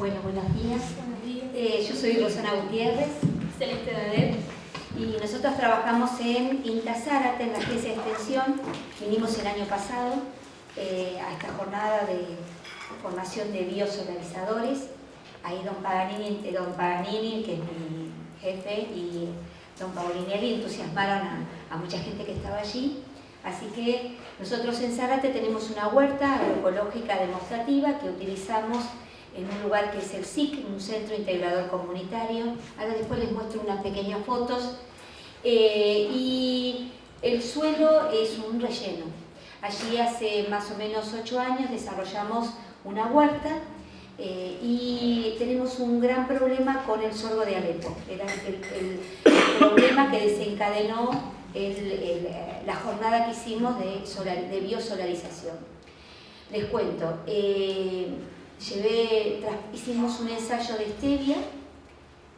Bueno, buenos días. Eh, yo soy Rosana Gutiérrez. Celeste Dadet. Y nosotros trabajamos en INTA Zárate, en la agencia de extensión. Vinimos el año pasado eh, a esta jornada de formación de biosolarizadores. Ahí don Paganini, eh, don Paganini, que es mi jefe, y don Paulinelli entusiasmaron a, a mucha gente que estaba allí. Así que nosotros en Zárate tenemos una huerta agroecológica demostrativa que utilizamos en un lugar que es el SIC, un centro integrador comunitario. Ahora después les muestro unas pequeñas fotos. Eh, y el suelo es un relleno. Allí hace más o menos ocho años desarrollamos una huerta eh, y tenemos un gran problema con el sorgo de Alepo. Era el, problema que desencadenó la jornada que hicimos de, biosolarización. Les cuento, eh, Llevé, hicimos un ensayo de stevia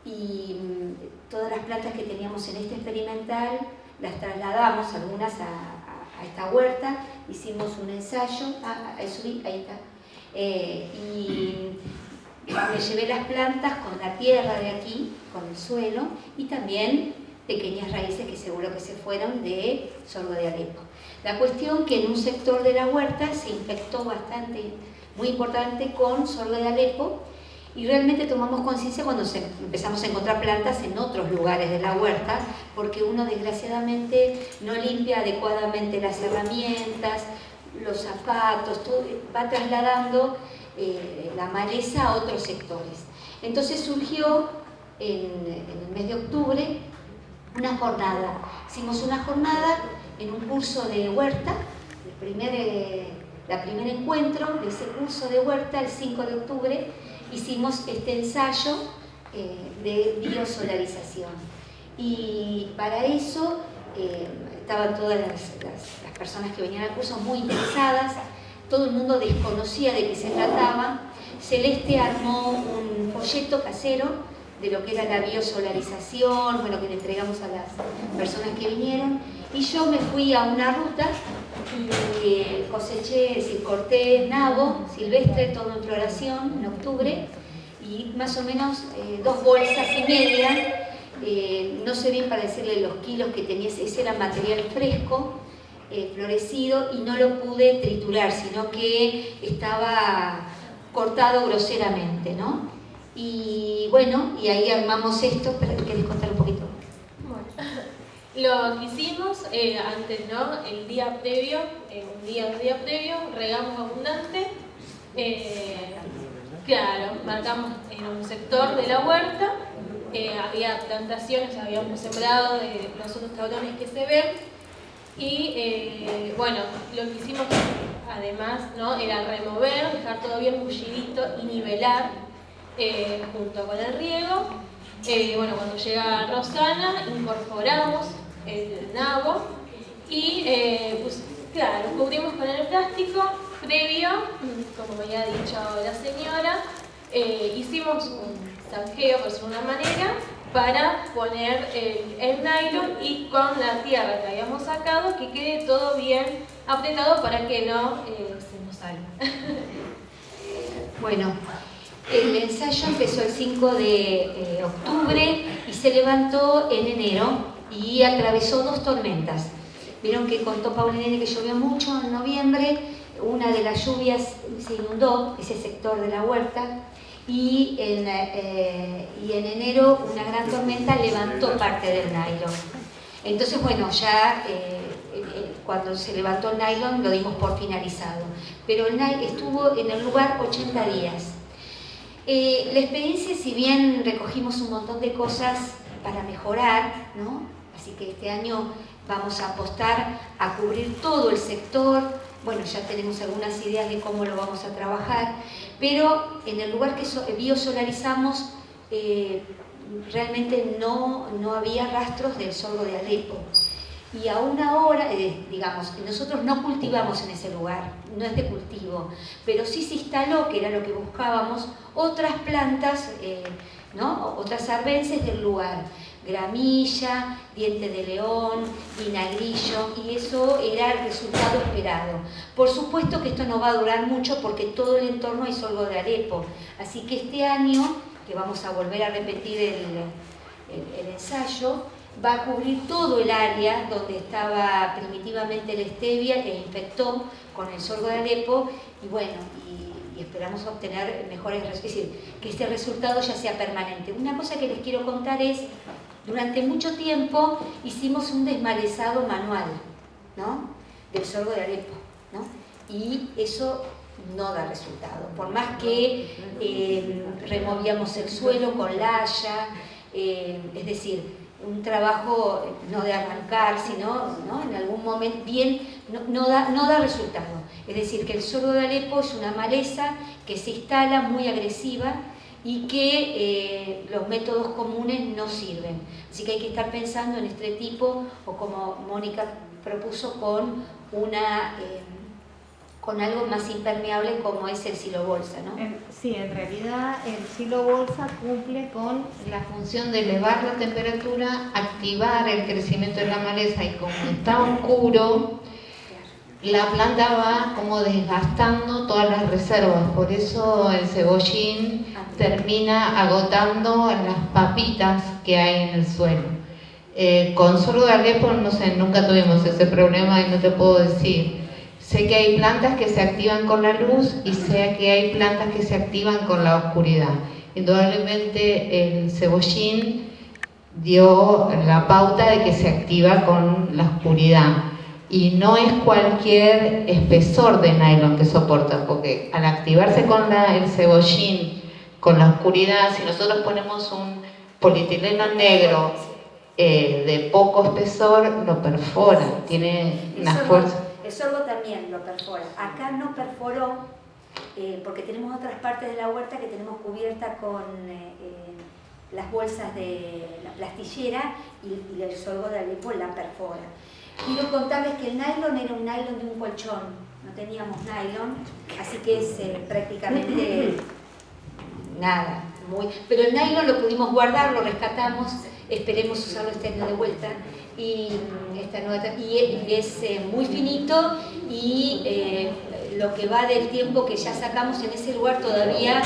y mm, todas las plantas que teníamos en este experimental las trasladamos, algunas a, esta huerta, hicimos un ensayo, ah, ahí subí, ahí está, eh, y me llevé las plantas con la tierra de aquí, con el suelo, y también pequeñas raíces que seguro que se fueron de sorgo de Alepo. La cuestión que en un sector de la huerta se infectó bastante muy importante con sorgo de Alepo y realmente tomamos conciencia cuando empezamos a encontrar plantas en otros lugares de la huerta porque uno desgraciadamente no limpia adecuadamente las herramientas, los zapatos, va trasladando eh, la maleza a otros sectores. Entonces surgió en, el mes de octubre una jornada. Hicimos una jornada en un curso de huerta, el primer eh, la primer encuentro de ese curso de huerta, el 5 de octubre, hicimos este ensayo eh, de biosolarización. Y para eso eh, estaban todas las, personas que venían al curso muy interesadas, todo el mundo desconocía de qué se trataba. Celeste armó un folleto casero de lo que era la biosolarización, bueno, que le entregamos a las personas que vinieron, y yo me fui a una ruta y coseché, es decir, corté nabo silvestre, todo en floración, en octubre, y más o menos eh, dos bolsas y media, eh, no sé bien para decirle los kilos que tenía, ese era material fresco, eh, florecido, y no lo pude triturar, sino que estaba cortado groseramente, ¿no? Y bueno, y ahí armamos esto, ¿querés contar? Lo que hicimos eh, antes, ¿no? El día previo, eh, un día, un día previo, regamos abundante. Eh, claro, marcamos en un sector de la huerta, había plantaciones, habíamos sembrado de los otros tablones que se ven. Y bueno, lo que hicimos además ¿no? era remover, dejar todo bien bullidito y nivelar junto con el riego. bueno, cuando llega Rosana, incorporamos el nabo. Y eh, pues, claro, cubrimos con el plástico. Previo, como ya ha dicho la señora, eh, hicimos un zanjeo, por manera, para poner el, nylon y con la tierra que habíamos sacado que quede todo bien apretado para que no eh, se nos salga. bueno, el ensayo empezó el 5 de octubre y se levantó en enero y atravesó dos tormentas. Vieron que contó Paulinelli que llovió mucho en noviembre, una de las lluvias se inundó ese sector de la huerta y en, eh, y en enero una gran tormenta levantó parte del nylon. Entonces, bueno, ya eh, eh, cuando se levantó el nylon lo dimos por finalizado. Pero el nylon estuvo en el lugar 80 días. la experiencia, si bien recogimos un montón de cosas para mejorar, ¿no? Así que este año vamos a apostar a cubrir todo el sector, bueno, ya tenemos algunas ideas de cómo lo vamos a trabajar, pero en el lugar que biosolarizamos eh, realmente no, no había rastros del sorgo de Alepo. Y aún ahora, eh, digamos, nosotros no cultivamos en ese lugar, no es de cultivo, pero sí se instaló, que era lo que buscábamos, otras plantas, eh, ¿no? otras arbences del lugar gramilla, diente de león, vinagrillo, y eso era el resultado esperado. Por supuesto que esto no va a durar mucho porque todo el entorno es sorgo de Arepo, así que este año, que vamos a volver a repetir el, ensayo, va a cubrir todo el área donde estaba primitivamente la stevia e infectó con el sorgo de Alepo y bueno, y, esperamos obtener mejores, es decir, que este resultado ya sea permanente. Una cosa que les quiero contar es, durante mucho tiempo hicimos un desmalezado manual. Del sorgo de Alepo. Y eso no da resultado. Por más que eh, removíamos el suelo con la haya, eh, es decir, un trabajo no de arrancar, sino ¿no? en algún momento bien, no, da, no da resultado. Es decir, que el sorgo de Alepo es una maleza que se instala muy agresiva y que eh, los métodos comunes no sirven. Así que hay que estar pensando en este tipo, o como Mónica propuso, con una... Eh, con algo más impermeable como es el silo bolsa, ¿no? Sí, en realidad el silo bolsa cumple con la función de elevar la temperatura, activar el crecimiento de la maleza y como está oscuro, la planta va como desgastando todas las reservas, por eso el cebollín termina agotando las papitas que hay en el suelo. Eh, con sorgo de Alepo, no sé, nunca tuvimos ese problema y no te puedo decir Sé que hay plantas que se activan con la luz y sé que hay plantas que se activan con la oscuridad. Indudablemente el cebollín dio la pauta de que se activa con la oscuridad y no es cualquier espesor de nylon que soporta, porque al activarse con el cebollín, con la oscuridad, si nosotros ponemos un polietileno negro eh, de poco espesor, lo perfora, tiene una fuerza. El sorgo también lo perfora. Acá no perforó eh, porque tenemos otras partes de la huerta que tenemos cubierta con eh, las bolsas de la plastillera y, el sorgo de Alepo la perfora. Quiero contarles que el nylon era un nylon de un colchón, no teníamos nylon, así que es prácticamente nada. Muy, pero el nylon lo pudimos guardar, lo rescatamos, esperemos usarlo este año de vuelta y, esta nueva, y es eh, muy finito y eh, lo que va del tiempo que ya sacamos en ese lugar todavía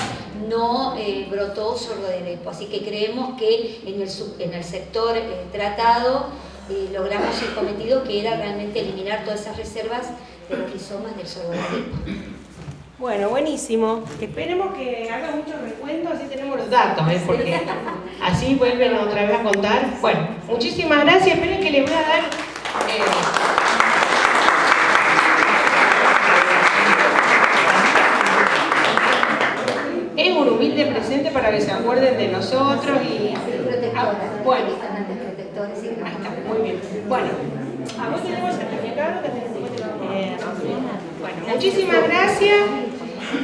no eh, brotó sorgo de lepo, así que creemos que en el, en el sector tratado logramos el cometido que era realmente eliminar todas esas reservas de los rizomas del lepo. Bueno, buenísimo. Esperemos que haga mucho recuento, así tenemos los datos, ¿eh? porque así vuelven otra vez a contar. Bueno, muchísimas gracias. Esperen que les voy a dar... Eh, es un humilde presente para que se acuerden de nosotros y... Ah, bueno, muy bien. Bueno, a vos tenemos certificado que tenemos... Eh, bueno, muchísimas gracias.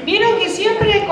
Vieron que siempre